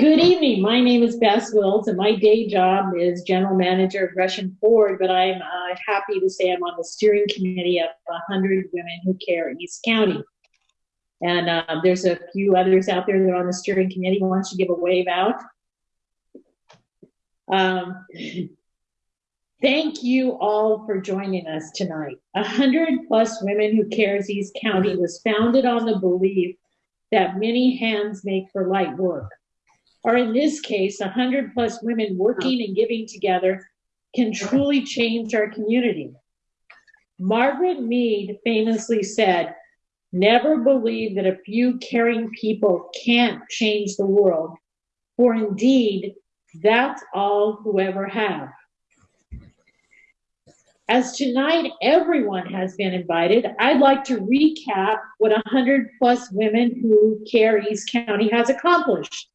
Good evening. My name is Beth Wills, and my day job is general manager of Gresham Ford, but I'm uh, happy to say I'm on the steering committee of 100 Women Who Care East County. And uh, there's a few others out there that are on the steering committee. Don't you give a wave out? Um, thank you all for joining us tonight. 100 plus Women Who Cares East County was founded on the belief that many hands make for light work or in this case, 100 plus women working and giving together can truly change our community. Margaret Mead famously said, Never believe that a few caring people can't change the world, for indeed, that's all who ever have. As tonight everyone has been invited, I'd like to recap what 100 plus women who care East County has accomplished.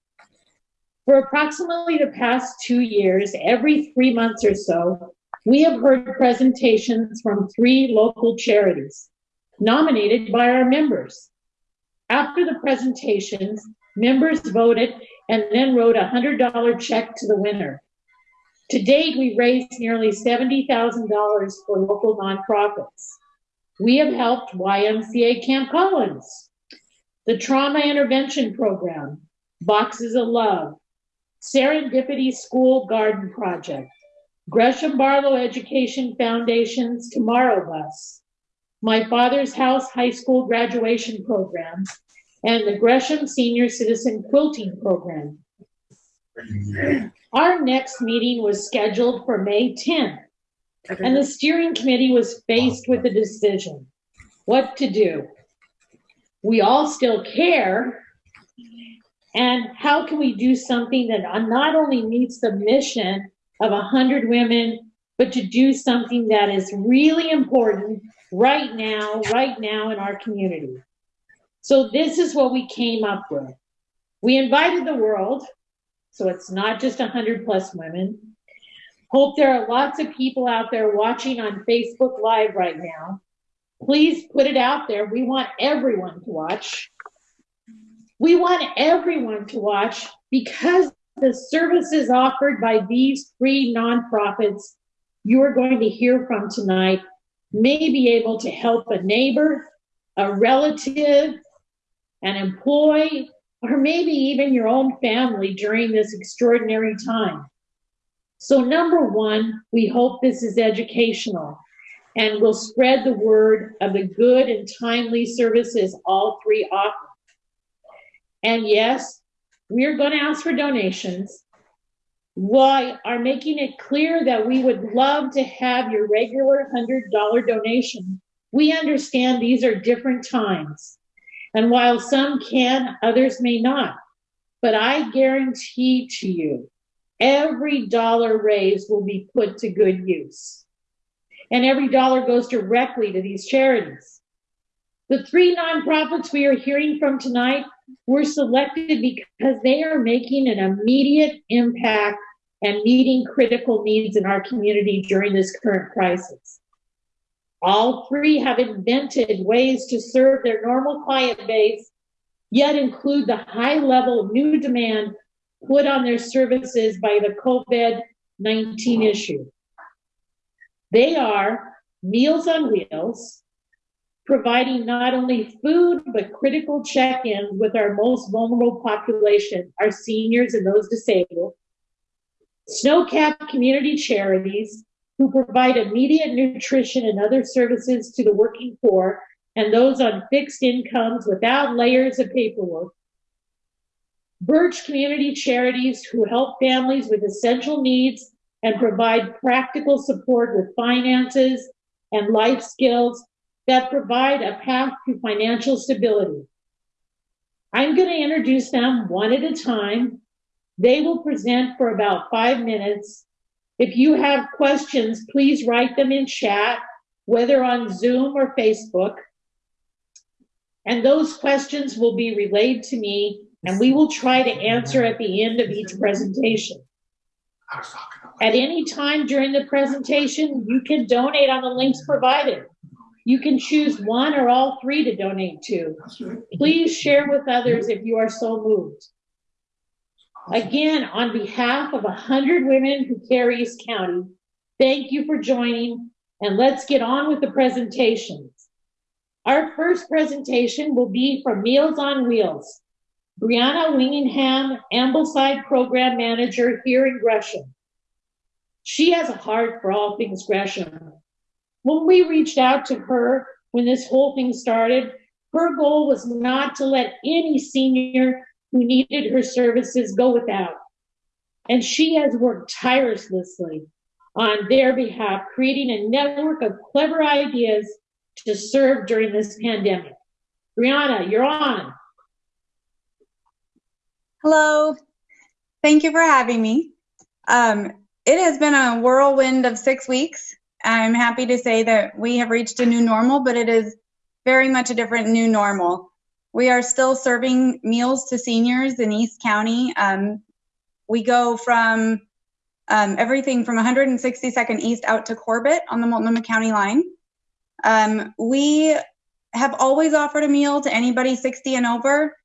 For approximately the past two years, every three months or so, we have heard presentations from three local charities nominated by our members. After the presentations, members voted and then wrote a $100 check to the winner. To date, we raised nearly $70,000 for local nonprofits. We have helped YMCA Camp Collins, the Trauma Intervention Program, Boxes of Love, Serendipity School Garden Project, Gresham Barlow Education Foundation's Tomorrow Bus, My Father's House High School Graduation Program, and the Gresham Senior Citizen Quilting Program. Our next meeting was scheduled for May 10th, and the steering committee was faced with a decision what to do. We all still care, and how can we do something that not only meets the mission of 100 women, but to do something that is really important right now, right now in our community? So, this is what we came up with. We invited the world, so it's not just 100 plus women. Hope there are lots of people out there watching on Facebook Live right now. Please put it out there. We want everyone to watch. We want everyone to watch because the services offered by these three nonprofits you are going to hear from tonight may be able to help a neighbor, a relative, an employee, or maybe even your own family during this extraordinary time. So, number one, we hope this is educational and will spread the word of the good and timely services all three offer. And yes, we're going to ask for donations. We are making it clear that we would love to have your regular $100 donation. We understand these are different times. And while some can, others may not. But I guarantee to you, every dollar raised will be put to good use. And every dollar goes directly to these charities. The three nonprofits we are hearing from tonight were selected because they are making an immediate impact and meeting critical needs in our community during this current crisis. All three have invented ways to serve their normal client base, yet include the high level of new demand put on their services by the COVID 19 issue. They are Meals on Wheels, providing not only food, but critical check ins with our most vulnerable population, our seniors and those disabled. Snowcap community charities who provide immediate nutrition and other services to the working poor and those on fixed incomes without layers of paperwork. Birch community charities who help families with essential needs and provide practical support with finances and life skills that provide a path to financial stability. I'm going to introduce them one at a time. They will present for about five minutes. If you have questions, please write them in chat, whether on Zoom or Facebook. And those questions will be relayed to me, and we will try to answer at the end of each presentation. At any time during the presentation, you can donate on the links provided. You can choose one or all three to donate to. Please share with others if you are so moved. Again, on behalf of 100 women who care East County, thank you for joining and let's get on with the presentations. Our first presentation will be from Meals on Wheels. Brianna Wingingham, Ambleside Program Manager here in Gresham. She has a heart for all things Gresham. When we reached out to her when this whole thing started, her goal was not to let any senior who needed her services go without. And she has worked tirelessly on their behalf, creating a network of clever ideas to serve during this pandemic. Brianna, you're on. Hello. Thank you for having me. Um, it has been a whirlwind of six weeks. I'm happy to say that we have reached a new normal, but it is very much a different new normal. We are still serving meals to seniors in East County. Um, we go from um, everything from 162nd East out to Corbett on the Multnomah County line. Um, we have always offered a meal to anybody 60 and over.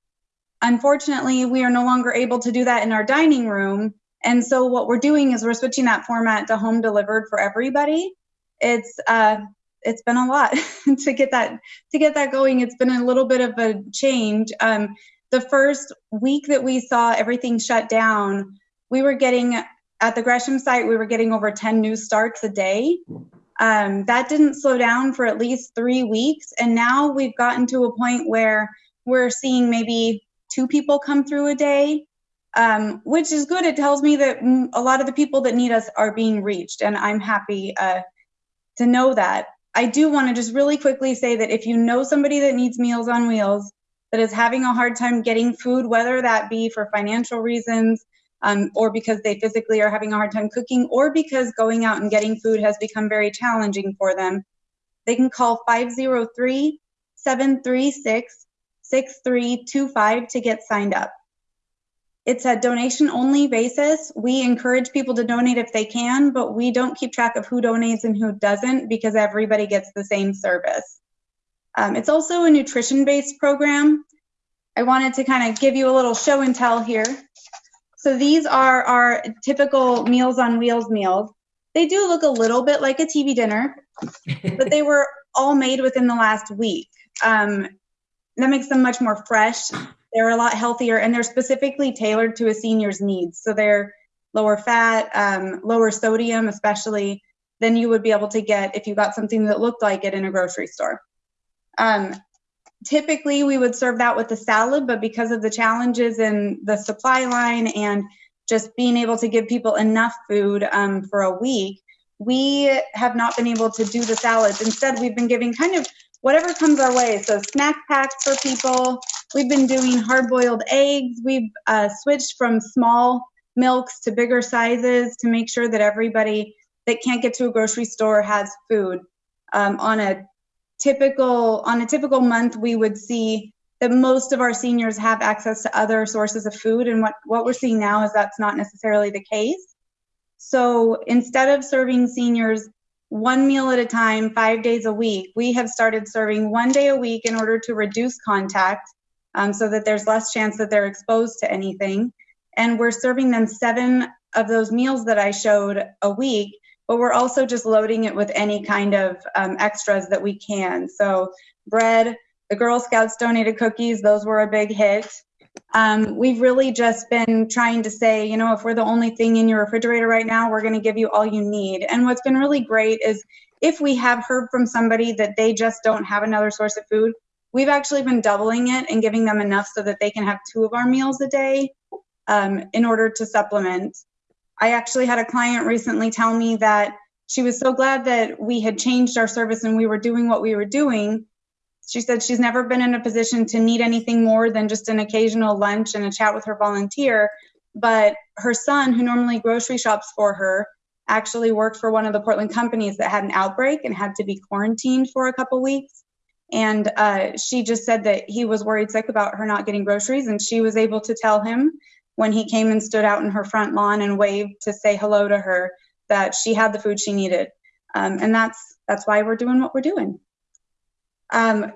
Unfortunately, we are no longer able to do that in our dining room. And so what we're doing is we're switching that format to home delivered for everybody. It's uh, it's been a lot to get that to get that going. It's been a little bit of a change. Um, the first week that we saw everything shut down, we were getting at the Gresham site, we were getting over 10 new starts a day. Um, that didn't slow down for at least three weeks, and now we've gotten to a point where we're seeing maybe two people come through a day, um, which is good. It tells me that a lot of the people that need us are being reached, and I'm happy uh, to know that. I do want to just really quickly say that if you know somebody that needs Meals on Wheels, that is having a hard time getting food, whether that be for financial reasons um, or because they physically are having a hard time cooking or because going out and getting food has become very challenging for them, they can call 503 736 6325 to get signed up. It's a donation only basis. We encourage people to donate if they can, but we don't keep track of who donates and who doesn't because everybody gets the same service. Um, it's also a nutrition based program. I wanted to kind of give you a little show and tell here. So these are our typical Meals on Wheels meals. They do look a little bit like a TV dinner, but they were all made within the last week. Um, that makes them much more fresh they're a lot healthier and they're specifically tailored to a senior's needs. So they're lower fat, um, lower sodium, especially than you would be able to get if you got something that looked like it in a grocery store. Um, typically, we would serve that with a salad, but because of the challenges in the supply line and just being able to give people enough food um, for a week, we have not been able to do the salads. Instead, we've been giving kind of whatever comes our way. So snack packs for people. We've been doing hard-boiled eggs. We've uh, switched from small milks to bigger sizes to make sure that everybody that can't get to a grocery store has food. Um, on a typical on a typical month, we would see that most of our seniors have access to other sources of food, and what what we're seeing now is that's not necessarily the case. So instead of serving seniors one meal at a time, five days a week. We have started serving one day a week in order to reduce contact um, so that there's less chance that they're exposed to anything. And we're serving them seven of those meals that I showed a week, but we're also just loading it with any kind of um, extras that we can. So, bread, the Girl Scouts donated cookies, those were a big hit. Um, we've really just been trying to say, you know, if we're the only thing in your refrigerator right now, we're going to give you all you need. And what's been really great is if we have heard from somebody that they just don't have another source of food, we've actually been doubling it and giving them enough so that they can have two of our meals a day um, in order to supplement. I actually had a client recently tell me that she was so glad that we had changed our service and we were doing what we were doing she said she's never been in a position to need anything more than just an occasional lunch and a chat with her volunteer. But her son, who normally grocery shops for her, actually worked for one of the Portland companies that had an outbreak and had to be quarantined for a couple weeks. And uh, she just said that he was worried sick about her not getting groceries, and she was able to tell him when he came and stood out in her front lawn and waved to say hello to her that she had the food she needed. Um, and that's that's why we're doing what we're doing. Um,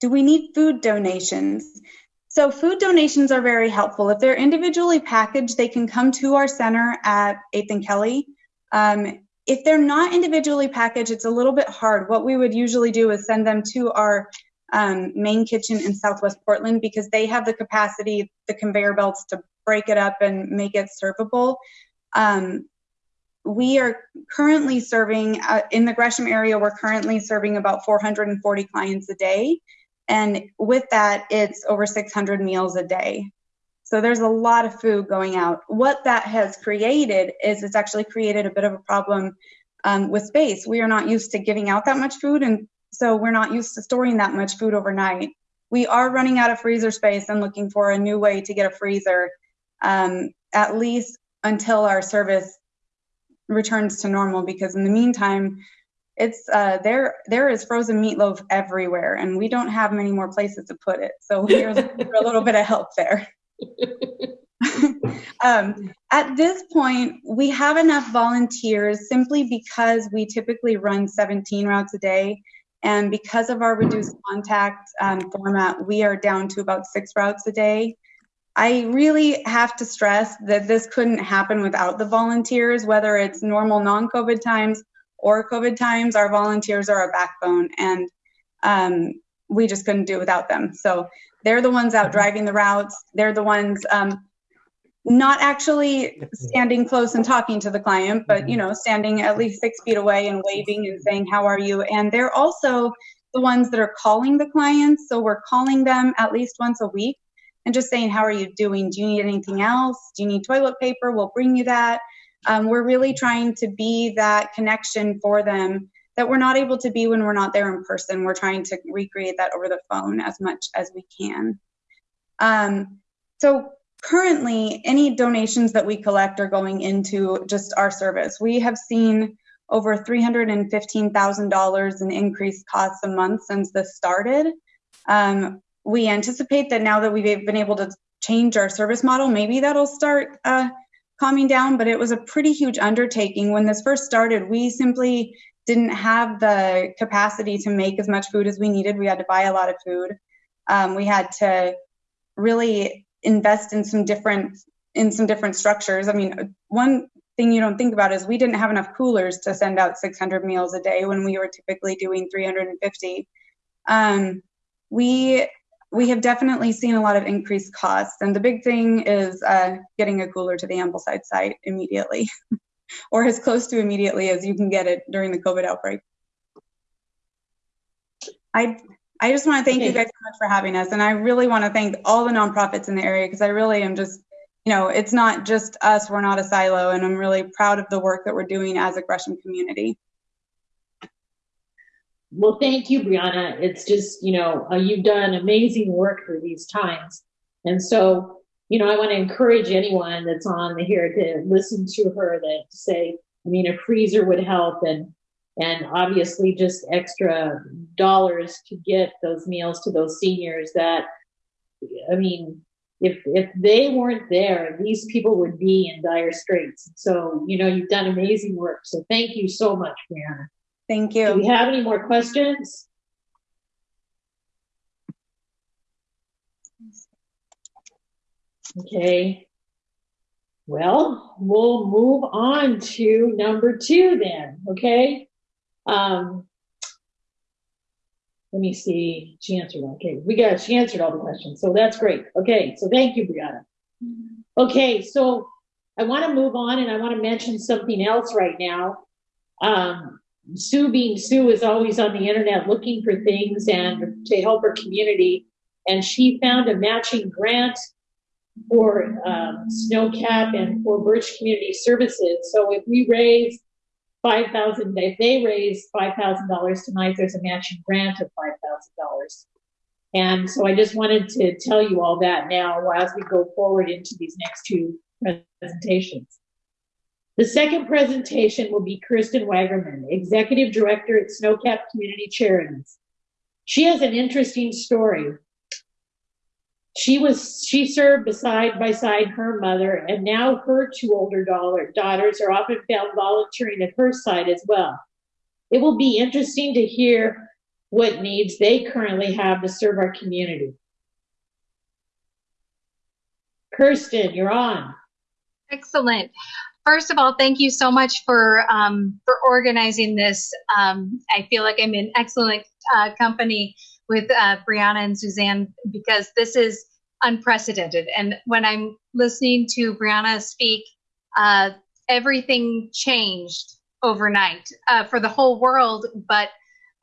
do we need food donations? So food donations are very helpful. If they're individually packaged, they can come to our center at 8th and Kelly. Um, if they're not individually packaged, it's a little bit hard. What we would usually do is send them to our um, main kitchen in Southwest Portland because they have the capacity, the conveyor belts to break it up and make it servable. Um, we are currently serving uh, in the Gresham area, we're currently serving about 440 clients a day. And with that, it's over 600 meals a day. So there's a lot of food going out. What that has created is it's actually created a bit of a problem um, with space. We are not used to giving out that much food, and so we're not used to storing that much food overnight. We are running out of freezer space and looking for a new way to get a freezer, um, at least until our service returns to normal. Because in the meantime, it's uh, there. There is frozen meatloaf everywhere, and we don't have many more places to put it. So we're looking for a little bit of help there. um, at this point, we have enough volunteers simply because we typically run 17 routes a day. And because of our reduced contact um, format, we are down to about six routes a day. I really have to stress that this couldn't happen without the volunteers, whether it's normal non COVID times or COVID times. Our volunteers are our backbone, and um, we just couldn't do without them. So they're the ones out driving the routes. They're the ones um, not actually standing close and talking to the client, but you know, standing at least six feet away and waving and saying, "How are you?" And they're also the ones that are calling the clients. So we're calling them at least once a week and just saying, "How are you doing? Do you need anything else? Do you need toilet paper? We'll bring you that." Um, we're really trying to be that connection for them that we're not able to be when we're not there in person. We're trying to recreate that over the phone as much as we can. Um, so currently, any donations that we collect are going into just our service. We have seen over $315,000 in increased costs a month since this started. Um, we anticipate that now that we've been able to change our service model, maybe that'll start uh, calming down, but it was a pretty huge undertaking. When this first started, we simply didn't have the capacity to make as much food as we needed. We had to buy a lot of food. Um, we had to really invest in some different in some different structures. I mean, one thing you don't think about is we didn't have enough coolers to send out 600 meals a day when we were typically doing 350. Um, we we have definitely seen a lot of increased costs, and the big thing is uh, getting a cooler to the Ambleside site immediately. or as close to immediately as you can get it during the COVID outbreak. I I just want to thank okay. you guys so much for having us, and I really want to thank all the nonprofits in the area because I really am just, you know, it's not just us. We're not a silo, and I'm really proud of the work that we're doing as a Gresham community. Well, thank you, Brianna. It's just, you know, uh, you've done amazing work through these times, and so you know, I want to encourage anyone that's on the here to listen to her that say, I mean, a freezer would help and and obviously just extra dollars to get those meals to those seniors that I mean, if if they weren't there, these people would be in dire straits. So, you know, you've done amazing work. So thank you so much, Brianna. Thank you. Do we have any more questions? Okay. Well, we'll move on to number two then, okay? Um, let me see. She answered. Okay, we got. She answered all the questions, so that's great. Okay, so thank you, Brianna. Okay, so I want to move on, and I want to mention something else right now. Um, Sue, being Sue, is always on the internet looking for things and to help her community, and she found a matching grant for um, Snowcap and for Birch Community Services. So if we raise five thousand, if they raise five thousand dollars tonight, there's a matching grant of five thousand dollars. And so I just wanted to tell you all that now as we go forward into these next two presentations. The second presentation will be Kirsten Wagerman, Executive Director at Snowcap Community Charities. She has an interesting story she was she served beside by side her mother and now her two older daughter, daughters are often found volunteering at her side as well it will be interesting to hear what needs they currently have to serve our community Kirsten, you're on. Excellent. First of all, thank you so much for um, for organizing this. Um, I feel like I'm in excellent uh, company with uh, Brianna and Suzanne because this is unprecedented. And when I'm listening to Brianna speak, uh, everything changed overnight uh, for the whole world. But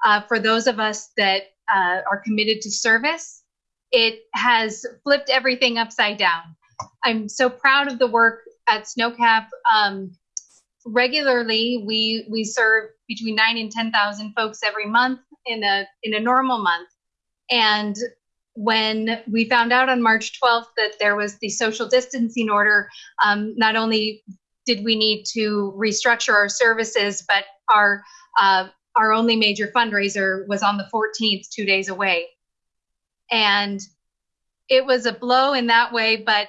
uh, for those of us that uh, are committed to service, it has flipped everything upside down. I'm so proud of the work at Snowcap. Um, regularly, we we serve between nine and ten thousand folks every month in a in a normal month, and when we found out on March 12th that there was the social distancing order, um, not only did we need to restructure our services, but our uh, our only major fundraiser was on the 14th, two days away, and it was a blow in that way. But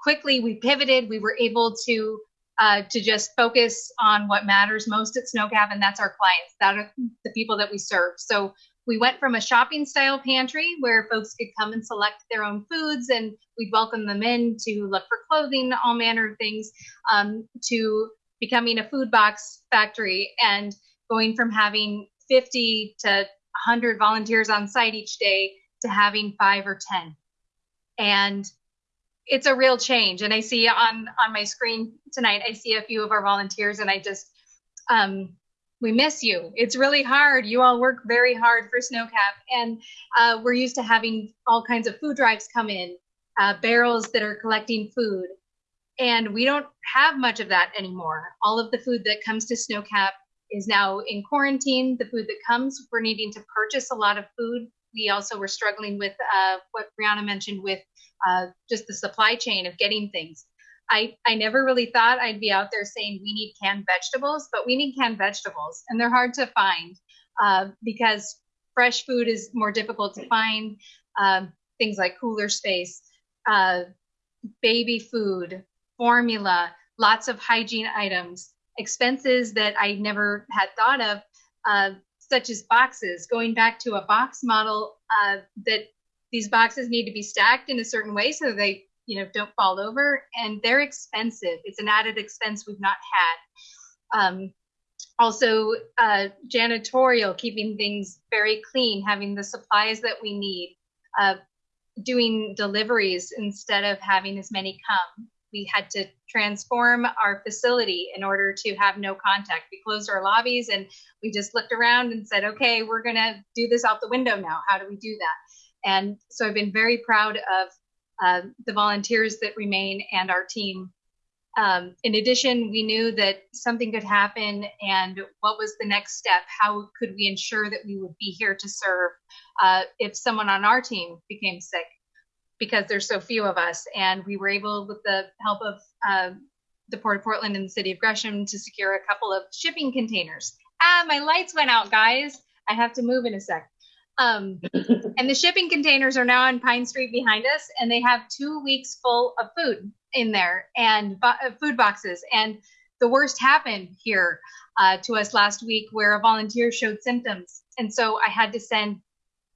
quickly we pivoted. We were able to uh, to just focus on what matters most at Snowcap, and that's our clients. That are the people that we serve. So we went from a shopping style pantry where folks could come and select their own foods and we'd welcome them in to look for clothing, all manner of things, um, to becoming a food box factory and going from having 50 to 100 volunteers on site each day to having five or 10. And it's a real change. And I see on, on my screen tonight, I see a few of our volunteers and I just, um, we miss you. It's really hard. You all work very hard for Snowcap, and uh, we're used to having all kinds of food drives come in, uh, barrels that are collecting food, and we don't have much of that anymore. All of the food that comes to Snowcap is now in quarantine. The food that comes, we're needing to purchase a lot of food. We also were struggling with uh, what Brianna mentioned with uh, just the supply chain of getting things. I, I never really thought I'd be out there saying we need canned vegetables, but we need canned vegetables, and they're hard to find uh, because fresh food is more difficult to find. Um, things like cooler space, uh, baby food, formula, lots of hygiene items, expenses that I never had thought of, uh, such as boxes. Going back to a box model, uh, that these boxes need to be stacked in a certain way so they you know don't fall over and they're expensive it's an added expense we've not had um, also uh, janitorial keeping things very clean having the supplies that we need uh, doing deliveries instead of having as many come we had to transform our facility in order to have no contact we closed our lobbies and we just looked around and said okay we're going to do this out the window now how do we do that and so i've been very proud of uh, the volunteers that remain and our team. Um, in addition, we knew that something could happen and what was the next step? How could we ensure that we would be here to serve uh, if someone on our team became sick? Because there's so few of us. And we were able, with the help of uh, the Port of Portland and the City of Gresham, to secure a couple of shipping containers. Ah, my lights went out, guys. I have to move in a sec. Um, and the shipping containers are now on Pine Street behind us, and they have two weeks full of food in there and bo- uh, food boxes. And the worst happened here uh, to us last week, where a volunteer showed symptoms, and so I had to send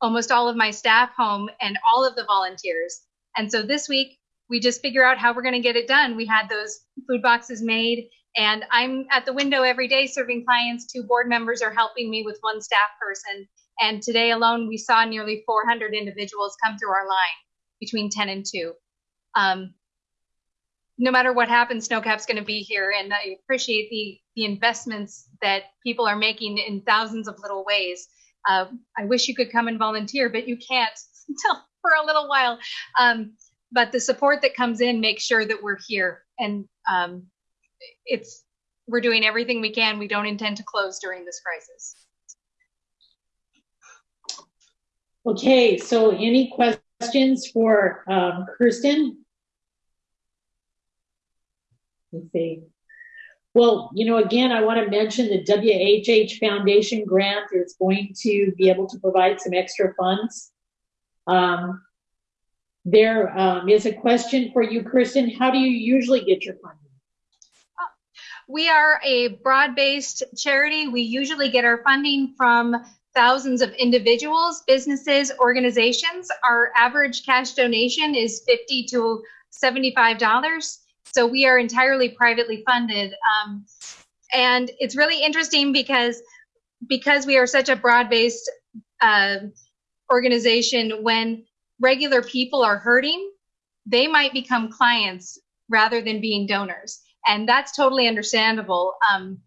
almost all of my staff home and all of the volunteers. And so this week we just figure out how we're going to get it done. We had those food boxes made, and I'm at the window every day serving clients. Two board members are helping me with one staff person and today alone, we saw nearly 400 individuals come through our line between 10 and 2. Um, no matter what happens, Snowcap's going to be here, and I appreciate the the investments that people are making in thousands of little ways. Uh, I wish you could come and volunteer, but you can't until for a little while. Um, but the support that comes in makes sure that we're here, and um, it's we're doing everything we can. We don't intend to close during this crisis. Okay, so any questions for um, Kirsten? Let's see. Well, you know, again, I want to mention the WHH Foundation grant is going to be able to provide some extra funds. Um, there um, is a question for you, Kristen. How do you usually get your funding? We are a broad based charity. We usually get our funding from thousands of individuals, businesses, organizations. Our average cash donation is 50 to $75. So we are entirely privately funded. Um, and it's really interesting because because we are such a broad-based uh, organization, when regular people are hurting, they might become clients rather than being donors, and that's totally understandable. Um,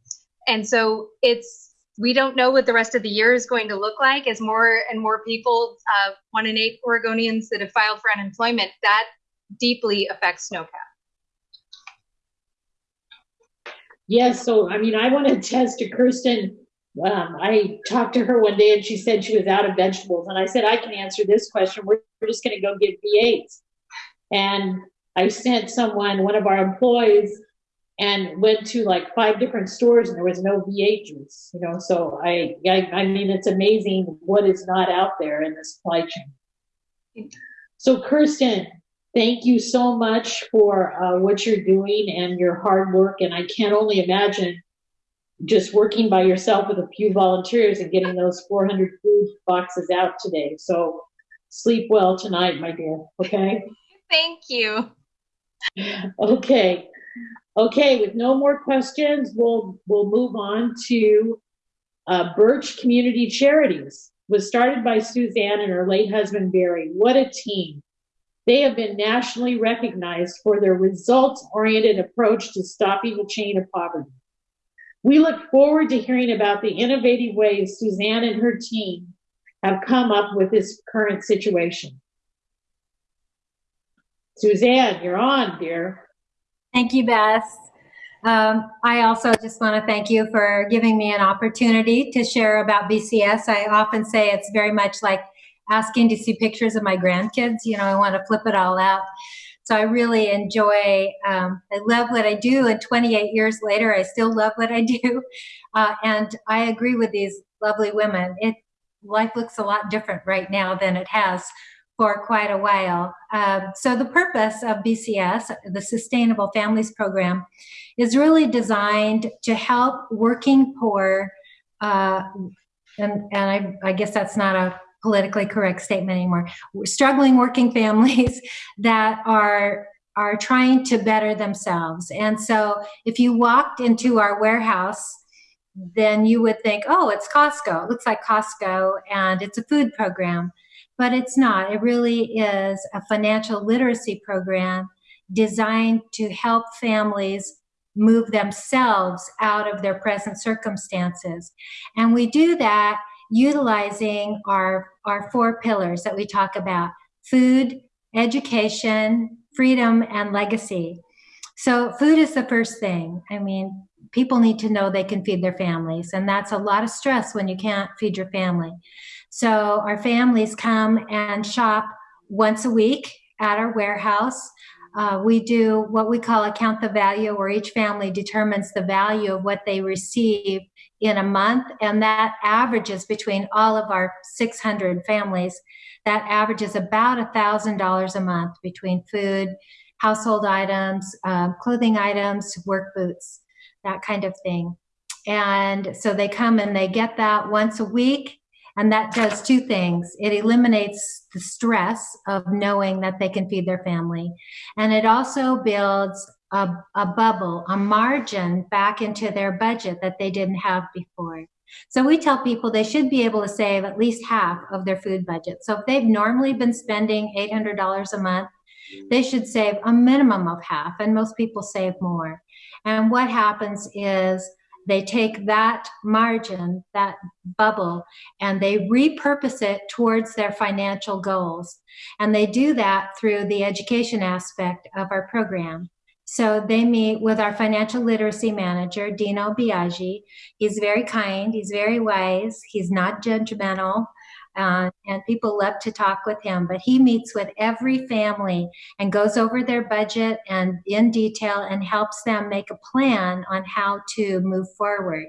and so it's we don't know what the rest of the year is going to look like as more and more people, uh, one in eight Oregonians that have filed for unemployment, that deeply affects Snowcap. Yes, so I mean, I want to attest to Kirsten. Um, I talked to her one day and she said she was out of vegetables. And I said, I can answer this question. We're, we're just going to go get V8s. And I sent someone, one of our employees, and went to like five different stores and there was no V8 juice, you know. So I, I, I mean, it's amazing what is not out there in the supply chain. So, Kirsten, thank you so much for uh, what you're doing and your hard work. And I can't only imagine just working by yourself with a few volunteers and getting those 400 food boxes out today. So, sleep well tonight, my dear. Okay. Thank you. Okay. Okay, with no more questions, we'll we'll move on to uh, Birch Community Charities. Was started by Suzanne and her late husband Barry. What a team! They have been nationally recognized for their results-oriented approach to stopping the chain of poverty. We look forward to hearing about the innovative ways Suzanne and her team have come up with this current situation. Suzanne, you're on, dear. Thank you, Beth. Um, I also just want to thank you for giving me an opportunity to share about BCS. I often say it's very much like asking to see pictures of my grandkids. You know, I want to flip it all out. So I really enjoy, um, I love what I do. And 28 years later, I still love what I do. Uh, and I agree with these lovely women. It Life looks a lot different right now than it has for quite a while. Um, so the purpose of BCS, the Sustainable Families Program, is really designed to help working poor, uh, and, and I, I guess that's not a politically correct statement anymore, struggling working families that are are trying to better themselves. And so if you walked into our warehouse, then you would think, oh, it's Costco. It looks like Costco and it's a food program but it's not. It really is a financial literacy program designed to help families move themselves out of their present circumstances. And we do that utilizing our, our four pillars that we talk about food, education, freedom, and legacy. So, food is the first thing. I mean, people need to know they can feed their families, and that's a lot of stress when you can't feed your family. So our families come and shop once a week at our warehouse. Uh, we do what we call account the value, where each family determines the value of what they receive in a month, and that averages between all of our 600 families. That averages about $1,000 a month between food, household items, uh, clothing items, work boots, that kind of thing. And so they come and they get that once a week and that does two things. It eliminates the stress of knowing that they can feed their family. And it also builds a, a bubble, a margin back into their budget that they didn't have before. So we tell people they should be able to save at least half of their food budget. So if they've normally been spending $800 a month, mm-hmm. they should save a minimum of half, and most people save more. And what happens is they take that margin, that bubble, and they repurpose it towards their financial goals. And they do that through the education aspect of our program. So they meet with our financial literacy manager, Dino Biaggi. He's very kind, he's very wise, he's not judgmental. Uh, and people love to talk with him. But he meets with every family and goes over their budget and in detail and helps them make a plan on how to move forward.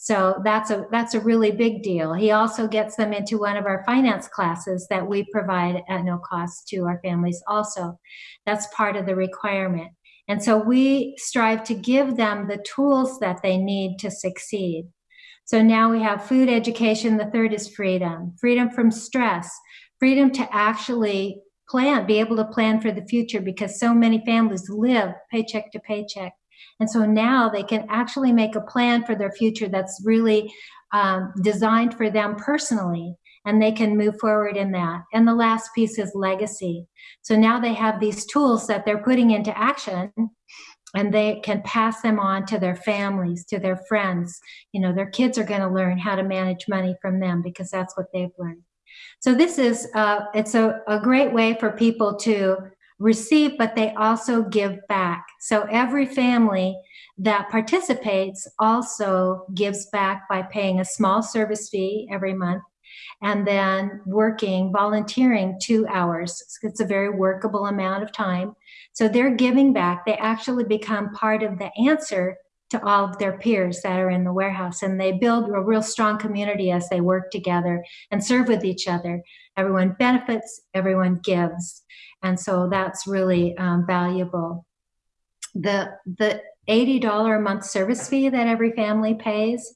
So that's a that's a really big deal. He also gets them into one of our finance classes that we provide at no cost to our families also. That's part of the requirement. And so we strive to give them the tools that they need to succeed. So now we have food education. The third is freedom freedom from stress, freedom to actually plan, be able to plan for the future because so many families live paycheck to paycheck. And so now they can actually make a plan for their future that's really um, designed for them personally and they can move forward in that. And the last piece is legacy. So now they have these tools that they're putting into action and they can pass them on to their families, to their friends. You know, their kids are going to learn how to manage money from them because that's what they've learned. So this is, uh, it's a, a great way for people to receive, but they also give back. So every family that participates also gives back by paying a small service fee every month and then working, volunteering two hours. It's a very workable amount of time. So they're giving back. They actually become part of the answer to all of their peers that are in the warehouse. And they build a real strong community as they work together and serve with each other. Everyone benefits, everyone gives. And so that's really um, valuable. The, the $80 a month service fee that every family pays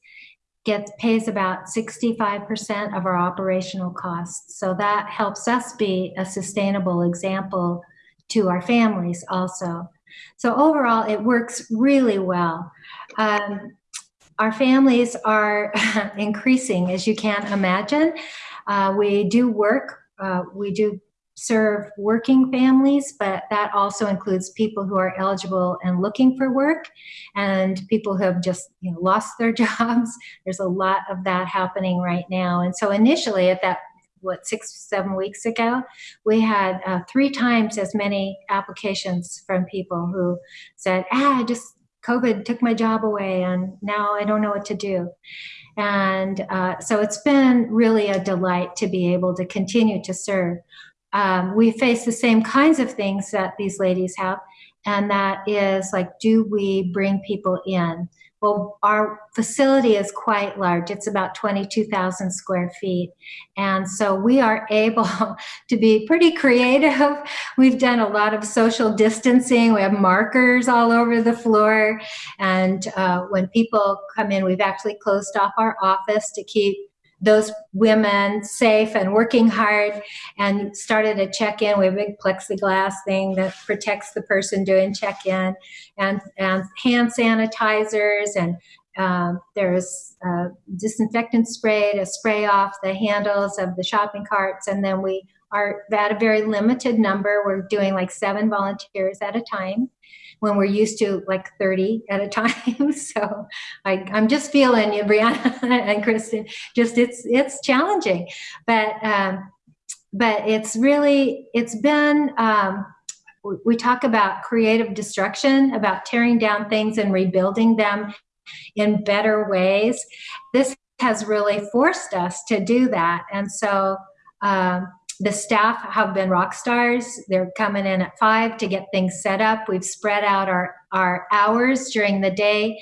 gets pays about 65% of our operational costs. So that helps us be a sustainable example to our families also. So overall, it works really well. Um, our families are increasing, as you can imagine. Uh, we do work, uh, we do serve working families, but that also includes people who are eligible and looking for work and people who have just you know, lost their jobs. There's a lot of that happening right now. And so initially at that what six seven weeks ago we had uh, three times as many applications from people who said ah just covid took my job away and now i don't know what to do and uh, so it's been really a delight to be able to continue to serve um, we face the same kinds of things that these ladies have, and that is like, do we bring people in? Well, our facility is quite large. It's about 22,000 square feet. And so we are able to be pretty creative. We've done a lot of social distancing. We have markers all over the floor. And uh, when people come in, we've actually closed off our office to keep those women safe and working hard and started a check-in. We have a big plexiglass thing that protects the person doing check-in and, and hand sanitizers and um, there's a disinfectant spray to spray off the handles of the shopping carts and then we are at a very limited number. We're doing like seven volunteers at a time when we're used to like 30 at a time. so I, am just feeling you, Brianna and Kristen. Just it's it's challenging, but um, but it's really it's been. Um, we talk about creative destruction, about tearing down things and rebuilding them in better ways. This has really forced us to do that, and so. Um, the staff have been rock stars. They're coming in at five to get things set up. We've spread out our, our hours during the day.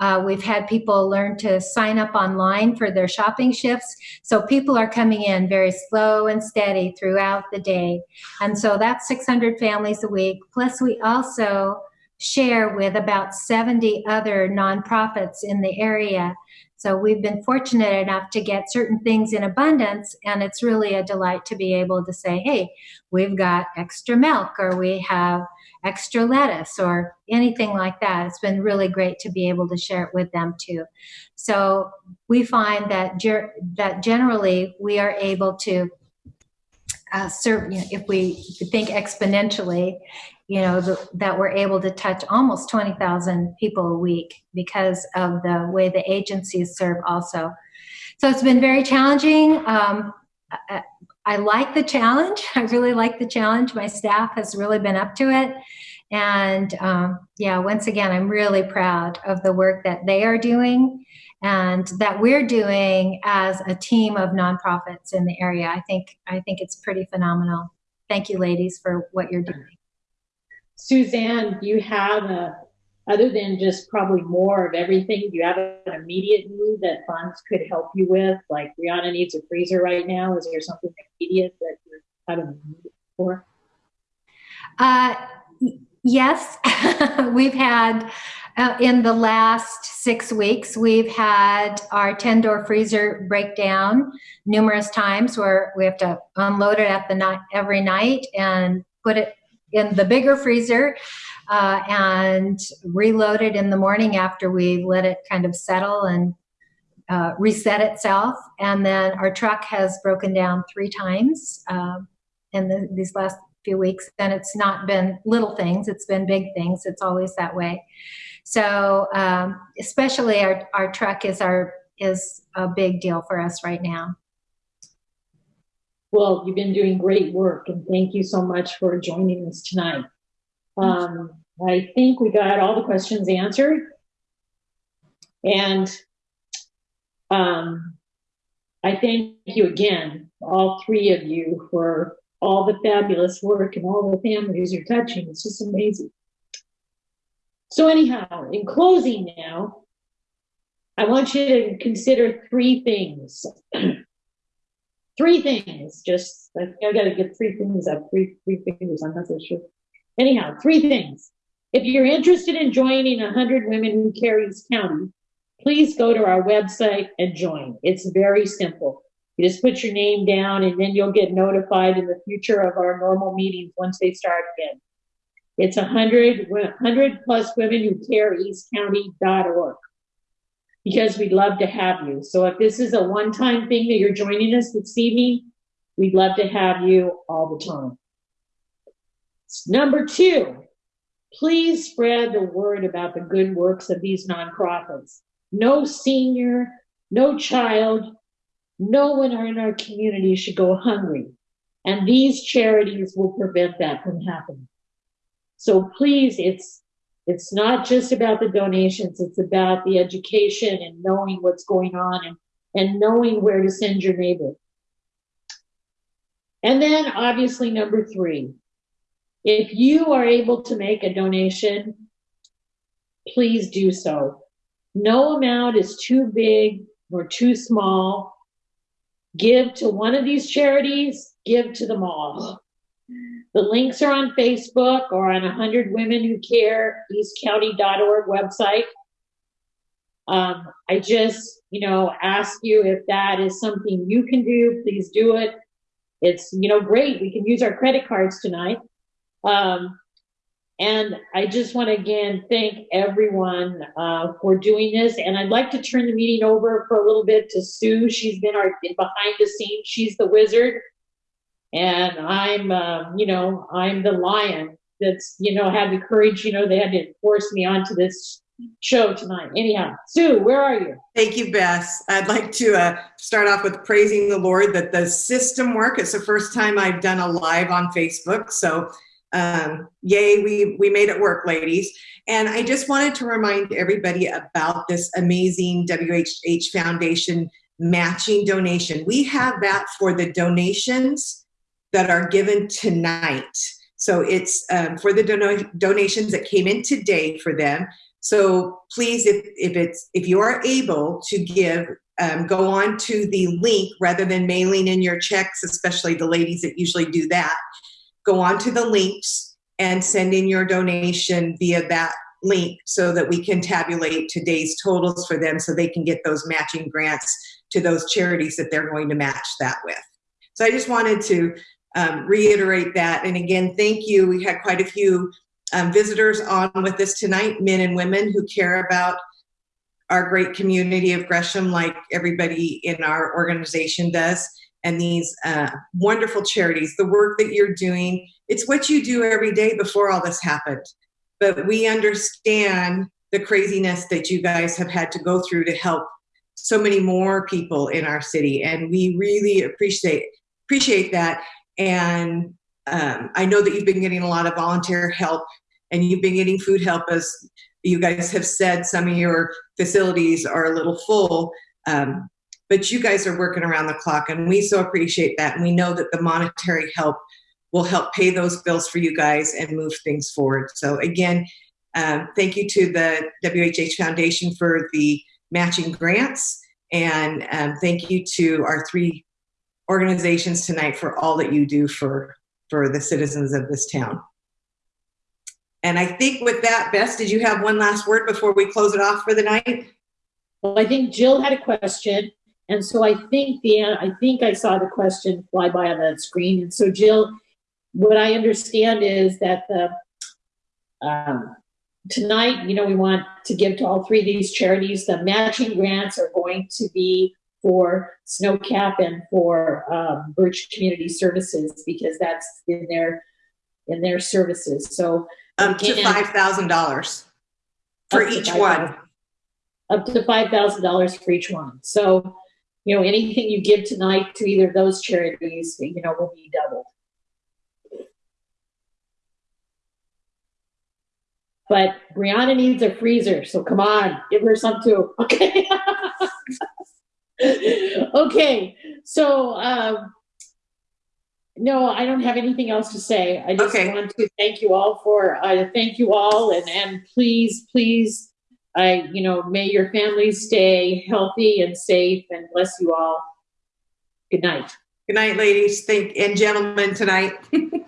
Uh, we've had people learn to sign up online for their shopping shifts. So people are coming in very slow and steady throughout the day. And so that's 600 families a week. Plus we also share with about 70 other nonprofits in the area so we've been fortunate enough to get certain things in abundance, and it's really a delight to be able to say, hey, we've got extra milk, or we have extra lettuce, or anything like that. It's been really great to be able to share it with them too. So we find that, ger- that generally we are able to uh, serve, you know, if we think exponentially, you know, the, that we're able to touch almost 20,000 people a week because of the way the agencies serve also. So it's been very challenging. Um, I, I like the challenge. I really like the challenge. My staff has really been up to it. And um, yeah, once again, I'm really proud of the work that they are doing and that we're doing as a team of nonprofits in the area. I think I think it's pretty phenomenal. Thank you, ladies, for what you're doing. Suzanne, do you have a, other than just probably more of everything, do you have an immediate need that funds could help you with? Like Brianna needs a freezer right now. Is there something immediate that you're need for? Uh, yes, we've had Uh, in the last six weeks, we've had our 10 door freezer break down numerous times where we have to unload it at the night every night and put it in the bigger freezer uh, and reload it in the morning after we let it kind of settle and uh, reset itself. And then our truck has broken down three times um, in the, these last few weeks. And it's not been little things, it's been big things. It's always that way. So um, especially our, our truck is our is a big deal for us right now. Well, you've been doing great work, and thank you so much for joining us tonight. Um, I think we got all the questions answered. And um, I thank you again, all three of you, for all the fabulous work and all the families you're touching. It's just amazing. So, anyhow, in closing now, I want you to consider three things. three things. Just I, I got to get three things up. Three three fingers. I'm not so sure. Anyhow, three things. If you're interested in joining 100 Women Who Care East County, please go to our website and join. It's very simple. You just put your name down and then you'll get notified in the future of our normal meetings once they start again. It's 100, 100 plus women who care east eastcounty.org because we'd love to have you. So if this is a one-time thing that you're joining us this evening, we'd love to have you all the time. Number two, please spread the word about the good works of these nonprofits. No senior, no child, no one in our community should go hungry. And these charities will prevent that from happening. So please, it's it's not just about the donations, it's about the education and knowing what's going on and, and knowing where to send your neighbor. And then obviously number three, if you are able to make a donation, please do so. No amount is too big or too small. Give to one of these charities, give to them all. The links are on Facebook or on 100 Women Who Care, eastcounty.org website. Um, I just, you know, ask you if that is something you can do, please do it. It's, you know, great. We can use our credit cards tonight. Um, and I just want to again thank everyone uh, for doing this. And I'd like to turn the meeting over for a little bit to Sue. She's been our behind the scenes. She's the wizard and I'm, uh, you know, I'm the lion that's, you know, had the courage, you know, they had to force me onto this show tonight. Anyhow, Sue, where are you? Thank you, Beth. I'd like to uh, start off with praising the Lord that the system work. It's the first time I've done a live on Facebook. So, um, yay, we, we made it work, ladies. And I just wanted to remind everybody about this amazing WHH Foundation matching donation. We have that for the donations that are given tonight. So it's um, for the dono donations that came in today for them. So please, if, if it's if you are able to give, um, go on to the link rather than mailing in your checks, especially the ladies that usually do that. Go on to the links and send in your donation via that link so that we can tabulate today's totals for them so they can get those matching grants to those charities that they're going to match that with. So I just wanted to um, reiterate that. And again, thank you. We had quite a few um, visitors on with us tonight, men and women who care about our great community of Gresham like everybody in our organization does and these uh, wonderful charities, the work that you're doing. It's what you do every day before all this happened. But we understand the craziness that you guys have had to go through to help so many more people in our city. And we really appreciate appreciate that. And um, I know that you've been getting a lot of volunteer help and you've been getting food help as you guys have said some of your facilities are a little full. Um, but you guys are working around the clock and we so appreciate that. And we know that the monetary help will help pay those bills for you guys and move things forward. So again, um, thank you to the WHH Foundation for the matching grants. And um, thank you to our three organizations tonight for all that you do for, for the citizens of this town. And I think with that, Beth, did you have one last word before we close it off for the night? Well, I think Jill had a question, and so I think the I think I saw the question fly by on the screen. And so Jill, what I understand is that the um, tonight, you know, we want to give to all three of these charities. The matching grants are going to be for Snowcap and for um, Birch Community Services because that's in their in their services. So Up to Again. five thousand dollars for each $5,000. one. up to five thousand dollars for each one. So, you know, anything you give tonight to either of those charities, you know, will be doubled. But Brianna needs a freezer, so come on, give her some too. Okay. okay. So, um, no, I don't have anything else to say. I just Okay. want to thank you all for, uh, thank you all and, and please, please, I, you know, may your families stay healthy and safe and bless you all. Good night. Good night, ladies. Thank, and gentlemen tonight.